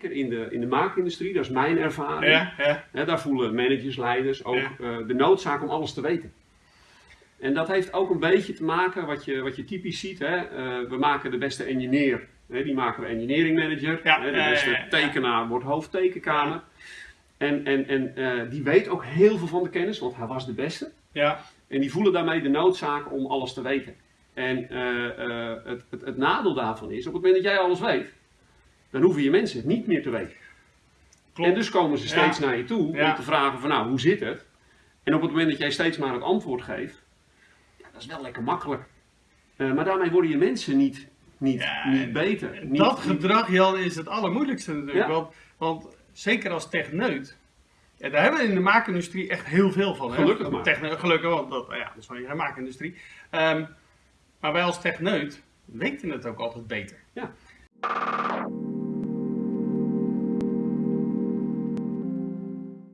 In de, in de maakindustrie, dat is mijn ervaring. Ja, ja. Hè, daar voelen managers, leiders ook Ja. eh, de noodzaak om alles te weten. En dat heeft ook een beetje te maken, wat je, wat je typisch ziet. Hè? eh, we maken de beste engineer, hè, die maken we engineering manager. Hè, de beste tekenaar wordt hoofdtekenkamer. En, en, en eh, die weet ook heel veel van de kennis, want hij was de beste. Ja, En die voelen daarmee de noodzaak om alles te weten. En eh, eh, het, het, het nadeel daarvan is, op het moment dat jij alles weet, dan hoeven je mensen het niet meer te weten. klopt. En dus komen ze steeds Ja. naar je toe Ja. om te vragen van nou, hoe zit het? En op het moment dat jij steeds maar het antwoord geeft, ja, dat is wel lekker makkelijk. Maar daarmee worden je mensen niet, niet, niet beter. Niet, dat niet- gedrag, Jan, is het allermoeilijkste natuurlijk. Want, want zeker als techneut. Ja, daar hebben we in de maakindustrie echt heel veel van. Gelukkig. Techneut, gelukkig, want dat, ja, dat is van de maakindustrie. Ehm, maar wij als techneut weten het ook altijd beter. Ja.